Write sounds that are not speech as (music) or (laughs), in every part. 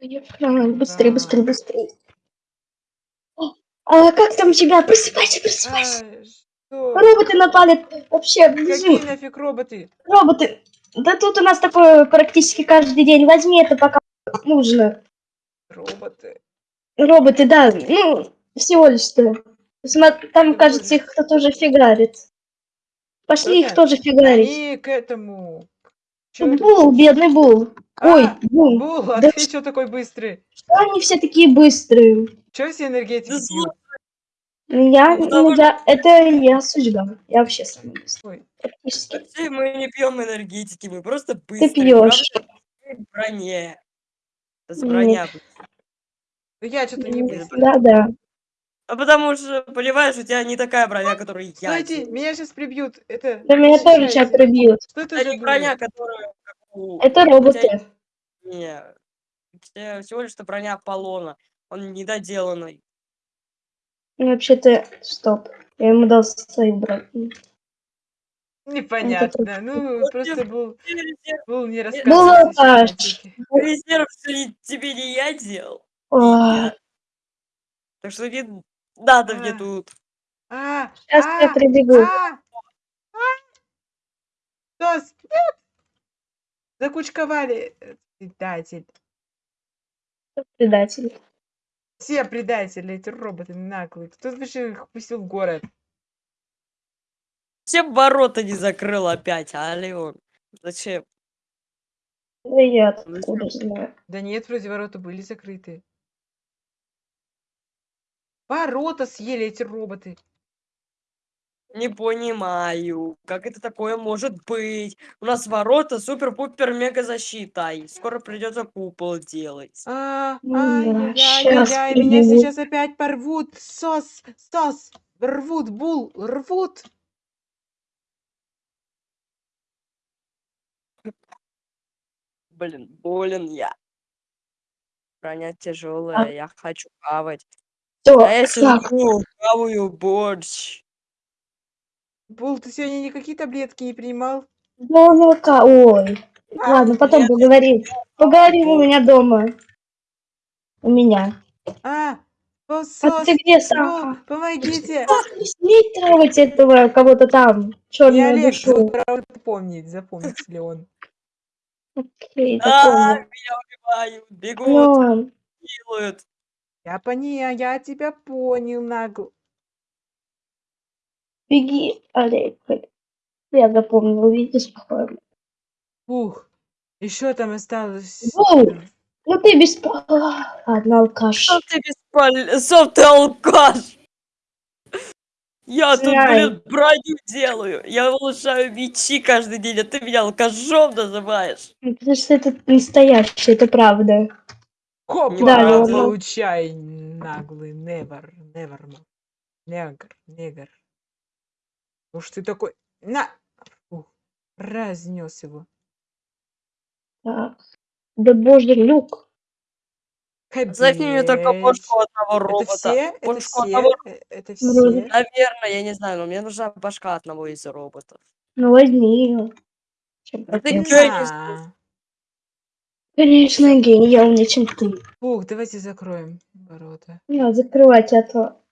Быстрее, быстрее, быстрее. А как там тебя? Просыпайся, просыпайся. А, что? Роботы напали. Вообще, бежим. Какие нафиг роботы? Роботы. Да тут у нас такое практически каждый день. Возьми это, пока нужно. Роботы. Роботы, да. Ну, всего лишь что. Сма- Там, кажется, их кто-то уже фигарит. Пошли их Кто-то? тоже фигарить. Они к этому. Это? Бул, бедный Бул. Ой, А, Бул. Бул, а Да ты что такой быстрый? Что они все такие быстрые? Че все энергетики Да пьют? Я, Ну, ну, я, это я судьба. Я вообще самый быстрый. Ой, Практически. Мы не пьем энергетики, мы просто Ты быстрые. пьешь. Мы в броне. Это с броня. ну я что-то не быстрый. Да, да. А потому что, понимаешь, у тебя не такая броня, которую я делаю. меня сейчас прибьют. Это. Да меня тоже сейчас прибьют. Что это Это за не броня, дура? У- Это роботы. Не, у тебя всего лишь что броня Аполлона. Он недоделанный. Ну, Вообще-то, стоп. Я ему дал свою броню. Непонятно. Ну, просто был, Резерв, был не Был рассказывал. алкаш. резерв тебе не я делал. я. Так что не надо мне А. тут. А, Сейчас а, я прибегу. а, а. Нет! Закучковали. э, Предатель. Предатель. Все предатели, эти роботы наглые. Кто вообще их пустил в город? Всем ворота не закрыл опять, а Леон? Зачем? Да я откуда знаю. Да нет, вроде ворота были закрыты. Ворота съели эти роботы. Не понимаю, как это такое может быть. У нас ворота супер-пупер мега защита. И скоро придется купол делать. А, яй, щас яй, яй, меня сейчас опять порвут. Сос, сос, рвут, бул, рвут. Блин, болен я. Броня тяжелая, я хочу хавать. Всё, А я сижу, хаваю борщ. Бул, ты сегодня никакие таблетки не принимал? два молока. Ой. А, Ладно, потом нет, поговорим. Поговорим у меня дома. У меня. А, о, А ты где сам? помогите. Не смей трогать этого кого-то там. Черную Олег, душу. правда, помнить, запомнить ли он. Окей, А, запомнил. меня убивают, бегут, Ну, делают. Я понял, я тебя понял, нагл. Беги, Олег. Я запомнил, видишь, спокойно. Ух, еще там осталось. Бул! Ну ты без... А, Ладно, алкаш. Что ты беспол... Сам ты алкаш! Я тут, блин, броню делаю. Я улучшаю мечи каждый день, а ты меня алкашом называешь. Ну, Потому что это настоящее, это правда. Хопа, Да, получай, наглый, never, never, ма- негр, негр. Уж ты такой, на, Ух, разнес его. Так. Да боже, Люк. Оставь мне только Капец. бошку одного Это робота. все? Это Бошку все? одного... Э, Это все? Наверное, я не знаю, но мне нужна башка одного из роботов. Ну возьми ее. Чем ты. На. Конечно, гений, я умнее, чем ты. Фух, давайте закроем ворота. Не закрывать, а то...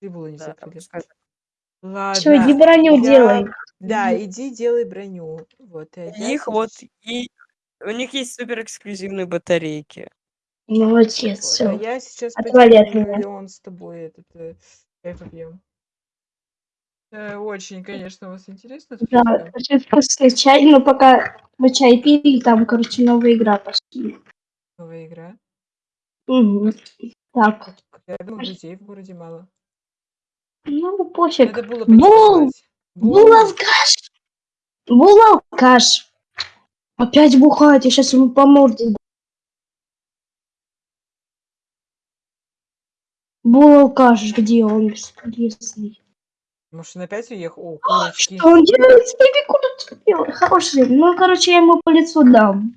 Трибулу не Да, закрыли. пускай. Ладно. Все, иди броню я- делай. Да, иди делай броню. Вот, а я Их вот и у них есть супер эксклюзивные батарейки. Молодец, Вот, а все. я сейчас Отвали от пойдем, меня. Леон, с тобой этот э, попьем. Э, очень, конечно, у вас интересно. Да, очень вкусный чай, но пока мы чай пили, там, короче, новая игра пошла. Новая игра. Мгм. Так, Я думал, друзей в городе мало. Ну пофиг. Надо было алкаш! Алкаш! Опять бухает, я сейчас ему по морде. алкаш, где он бесполезный? Может, он опять уехал? О, курочки. Что он делает? Курочка делает. Хороший. Ну, короче, я ему по лицу дам.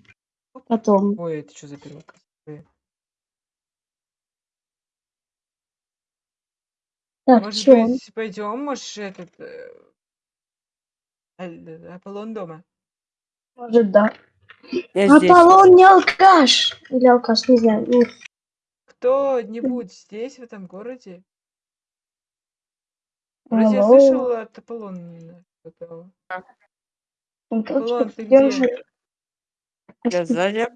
Потом. Ой, это что за перевод? Так, Может что он? быть, пойдем, может, этот... э, Аль- Аполлон дома? Может, да. Я здесь. Аполлон не алкаш. Или алкаш, не знаю. Ну, Кто-нибудь здесь, в этом городе? Вроде я алло. слышал от Аполлона что-то. Он Аполлон, ты где где? же? Я сзади.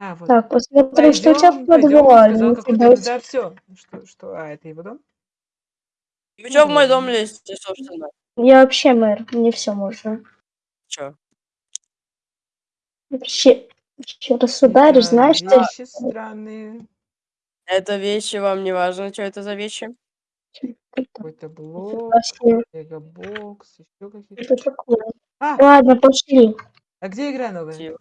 А, вот. Так, посмотрим, что у тебя Пойдем, сказал Ну, какой-то. Да, все. Что, что? А, это его дом? Чё в мой дом Мгм. лезете, собственно? Я вообще мэр, мне все можно. Чё? Вообще, еще раз ударишь, Это знаешь, ты вещи странные. Это вещи, вам не важно, что это за вещи? Какой-то блок, мегабокс, еще какие-то. А, Ладно, пошли. а где игра новая? Типа.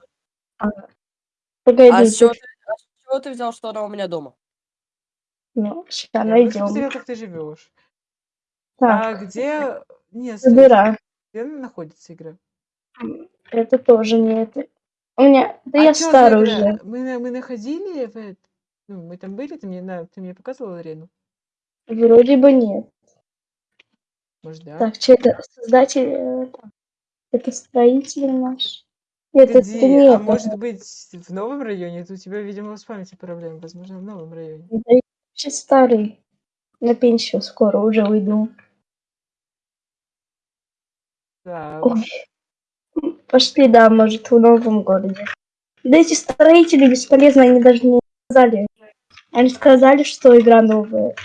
Погоди, А с чего ты, а с чего ты взял, что она у меня дома? ну, сейчас Я просто найдем. посмотрел, как ты живешь. А Так, где... Нет, стой, забирай. где находится игра? Это тоже не это. У меня, да а я за старый игра? уже. Мы, на- мы находили в эт- Ну, мы там были, ты мне, на... ты мне показывал арену? Вроде бы нет. Может, да? Так, что это? Создатель... э, так, Это строитель наш. Нет, это Погоди, не а это. может быть в новом районе? Это у тебя, видимо, с памятью проблемы. Возможно, в новом районе. Это я вообще старый. На пенсию скоро уже уйду. Так, Ой. Пошли, да, может, в новом городе. Да эти строители бесполезны, они даже не сказали. Они сказали, что игра новая.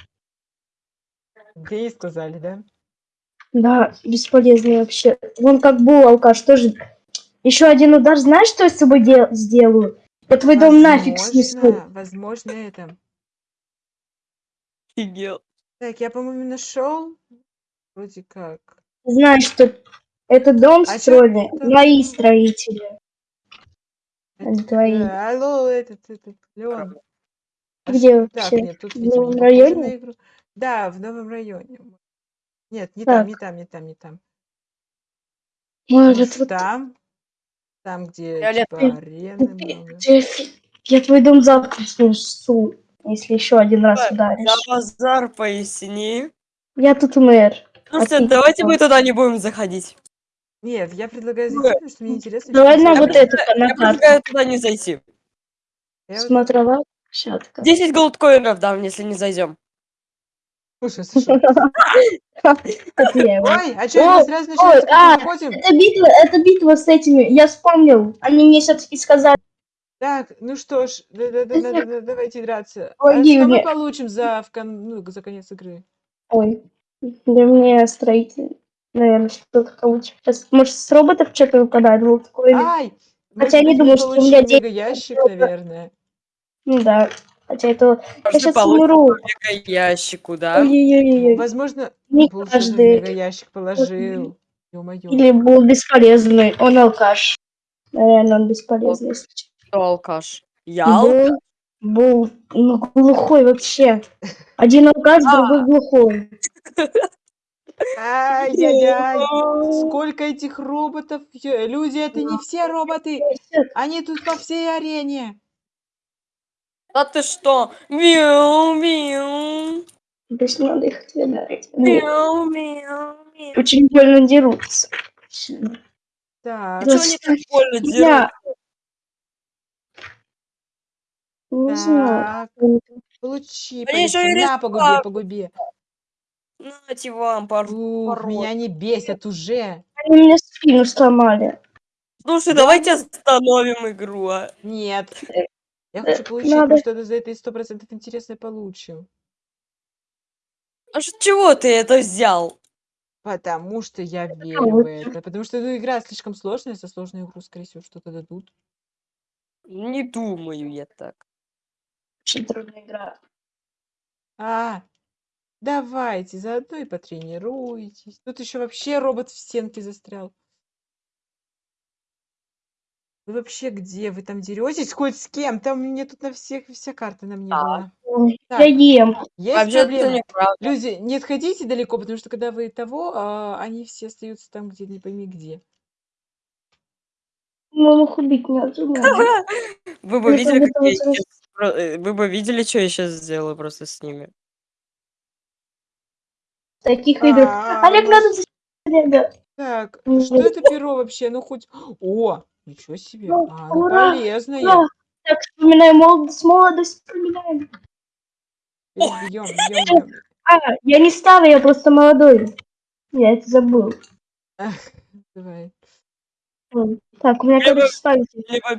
где и сказали, да? Да, бесполезные вообще. Вон как был алкаш тоже. Еще один удар, знаешь, что я с собой дел- сделаю? Я твой дом нафиг снесу. Возможно, возможно, это. Офигел. Так, я, по-моему, нашел. Вроде как. Знаешь, что этот дом А строили это? мои строители. Это- твои. э, алло, этот, этот, Леон. А Где ш- вообще? Так, нет, тут, В видимо, новом районе? игру. Да, в новом районе. Нет, не там, Так. не там, не там, не там. Может, вот там? Там, где, Фиолетовый. типа, арены много. я, я твой дом завтра снесу, если еще один раз За ударишь. базар поясни. Я тут мэр. Слушайте, ты давайте мы туда не будем заходить. Нет, я предлагаю Ну, зайти, потому что мне интересно. Давай на вот эту на Я предлагаю туда не зайти. Смотровая площадка. 10 голдкоинов дам, если не зайдем. Слушай, слушай. (laughs) Ой, а что, мы сразу как а? Это битва, это битва с этими. Я вспомнил. Они мне все-таки сказали. Так, ну что ж, да- да- да- да- да- давайте драться. А Ой, что мы получим ну, за конец игры? Ой, для меня строитель. Наверное, что-то получится. Сейчас, может, с роботов что-то выпадает. Вот такое. Ай! Хотя я не думаю, что у меня денег много. наверное. Ну да. Хотя это... Я Может, сейчас получим умру. ящику, да? Ой-ой-ой. Возможно, Не ну, получится, в каждый. мега-ящик положил. Или был бесполезный. Он алкаш. Наверное, он бесполезный. Кто алкаш? Я алкаш? Был, был ну, глухой вообще. Один алкаш, А. другой глухой. (laughs) Ай-яй-яй! Сколько этих роботов! Люди, это не все роботы! Они тут по всей арене! Да ты что? Мяу, мяу. То есть надо их отвергать. Нет, Мяу, мяу, мяу. очень больно дерутся. Так, Чего они так больно дерут? Я... Не знаю. получи, На, по губе, рисовали. по губе. Нате вам, пар... Ух, меня не бесят уже. Они мне спину сломали. Слушай, давайте остановим игру, а. Нет. Я Э, хочу получить, надо- мы что-то за это сто процентов интересное получим. А с чего ты это взял? Потому что я верю в это. Потому что ну, игра слишком сложная, за сложную игру, скорее всего, что-то дадут. Не думаю я так. Очень трудная игра. А, давайте, заодно и потренируйтесь. Тут еще вообще робот в стенке застрял. Вы вообще где? Вы там деретесь хоть с кем? Там мне тут на всех вся карта на мне Так. была. Так. Я ем. Есть Вообще проблема. неправда. Люди, не отходите далеко, потому что когда вы того, а, они все остаются там, где не пойми где. Ну, их убить не отжимаю. (laughs) Вы бы видели, как я про- э, Вы бы видели, что я сейчас сделаю просто с ними. Таких играх. А, Олег, ну надо Олега. Так, Мгм. что это перо вообще? Ну хоть... О, Ничего себе. Ну, А, ну полезное. Так, вспоминаем молодость, молодость вспоминаем. Бьем, бьем, бьем. А, я не старый, я просто молодой. Я это забыл. (laughs) Давай. Так, у меня, Я бы-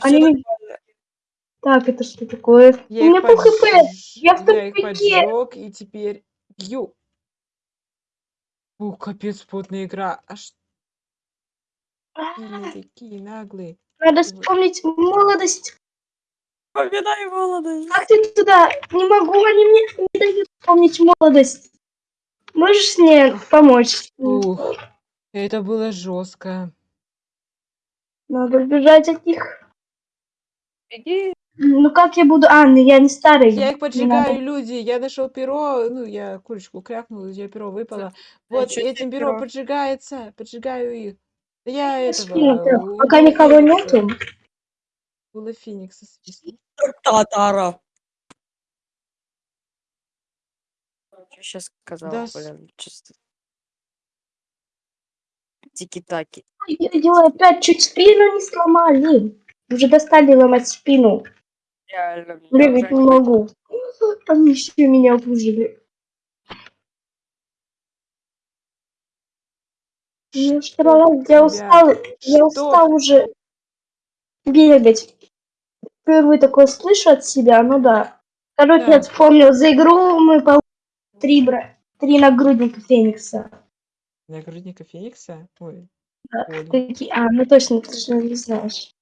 Они... Так, это что такое? Я у меня пол хп. Я в я их тупике. поджег и теперь бью. О, капец, плотная игра. Аж сильные такие наглые. Надо вспомнить молодость. Вспоминай молодость. Как ты туда? Не могу, они мне не дают вспомнить молодость. Можешь мне помочь? Ух, это было жестко. Надо убежать от них. Беги. Ну как я буду? А, ну я не старый. Я их поджигаю, надо. люди. Я нашел перо, ну, я курочку крякнул, у тебя перо выпало. Вот тебе этим перо перо? поджигается, поджигаю их. Да я этого... У Пока никого нету. Уилла Феникса. Татара. Что сейчас сказал, Да блин, чисто. Тики-таки. Ой, опять чуть спину не сломали. Уже достали ломать спину. Реально. Бегать не могу. Они все меня обужили. Я я устал, я устал уже бегать. Впервые такое слышу от себя, ну да. Короче, я вспомнил, за игру мы получили три, бра... три нагрудника Феникса. Нагрудника Феникса? Ой, Да. Какие... А, ну точно, ты же не знаешь.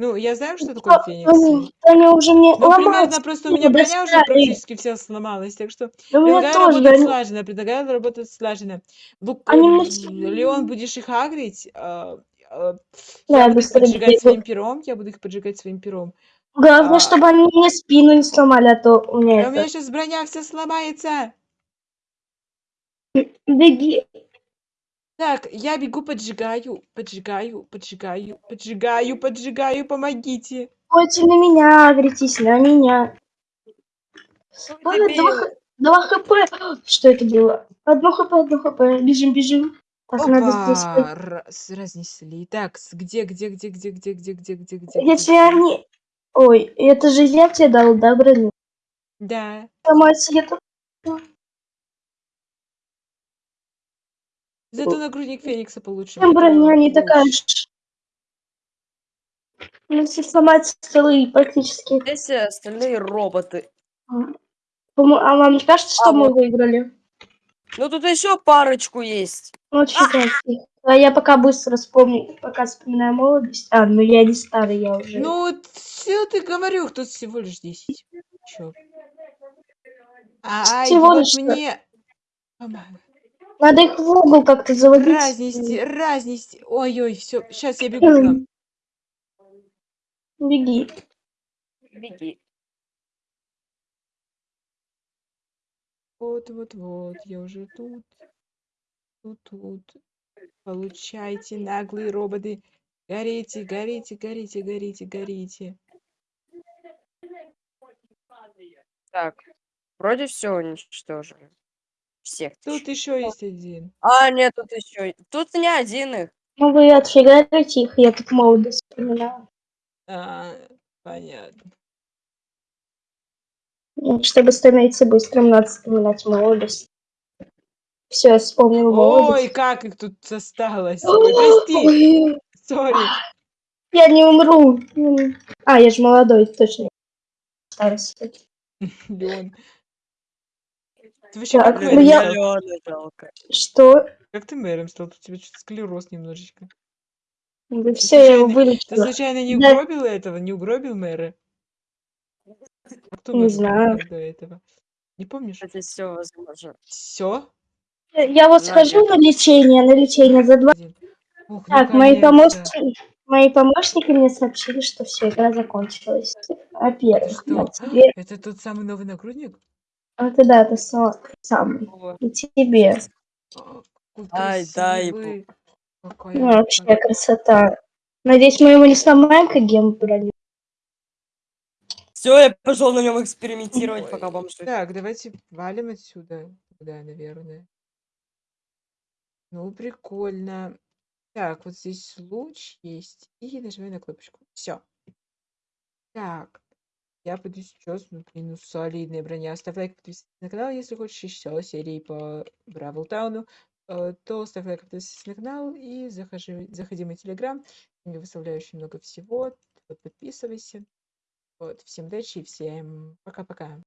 Ну, я знаю, что такое что, Фениксы. Они, они уже мне Ну, примерно просто у меня броня уже практически вся сломалась, так что Да предлагаю тоже, работать они, слаженно, предлагаю работать слаженно. Они э, мне все... Леон, будешь их агрить, а, а, я буду их поджигать своим пером, я буду их поджигать своим пером. Главное, А, чтобы они мне спину не сломали, а то у меня да у меня это... сейчас броня вся сломается. Беги. Так, я бегу, поджигаю, поджигаю, поджигаю, поджигаю, поджигаю, помогите. Хоть на меня агритесь, на меня. Ой, два, два хп. Что это было? Одно хп, одно хп. Бежим, бежим. Так, надо здесь... Опа, раз- разнесли. Так, где, где, где, где, где, где, где, где, где, Если они... Ой, это же я тебе дал, да, броню? Да. Сломать я тут... Зато нагрудник Феникса получим. Чем броня не такая лучше. ж... Ну, Если сломать столы практически... Здесь остальные роботы. А вам не кажется, что А, мы вот. выиграли? Ну тут еще парочку есть. Ну, читайте. А я пока быстро вспомню, пока вспоминаю молодость. А, ну я не старый, я уже... Ну, вот все ты говорю, тут всего лишь 10. Чё? Ай, Всего вот лишь мне... Надо их в угол как-то заводить. Разнести, разнести. Ой-ой, все, сейчас я бегу к нам. Беги. Беги. Вот-вот-вот, я уже тут. Тут, тут. Получайте, наглые роботы. Горите, горите, горите, горите, горите. Так, вроде все уничтожили. Всех. Тут еще есть один. А, нет, тут еще. Тут не один их. Ну вы отфигарите их, я тут молодость вспоминаю. А, понятно. Ну, Чтобы становиться быстрым, надо вспоминать молодость. Все, я вспомнил Ой, молодость. как их тут осталось. Ой, прости, Ой, (laughs) сори. Я не умру. А, я же молодой, точно. (laughs) Леон. Ты вообще Так, как ну я-? Миллиона жалко. Что? Как ты мэром стал? Тут у тебя что-то склероз немножечко. Да все, я его случайно- Ты вылечила. случайно не Да. угробил этого? Не угробил мэра? А Кто Не знаю. до этого? Не помнишь? Это все возможно. Все? Я вот схожу на лечение, на лечение за два. Ух, Так, мои помощники, мои помощники мне сообщили, что все, игра закончилась. На тебе. Это тот самый новый нагрудник? Это да, это са- самый. О, И тебе. Ай, красивый. Какая Ну, вообще красота. красота. Надеюсь, мы его не сломаем, как гем броню. Все, я пошел на нем экспериментировать, Ой, пока бомжи. Так, давайте валим отсюда. Да, наверное. Ну, прикольно. Так, вот здесь луч есть. И нажимаю на кнопочку. Все. Так. Я пойду сейчас, ну, блин, ну, солидная броня. Ставь лайк, подписывайся на канал, если хочешь еще серии по Бравл Тауну. э, То ставь лайк, подписывайся на канал и захожи, заходи в мой телеграм. Я выставляю очень много всего. Подписывайся. Вот, всем удачи и всем пока-пока.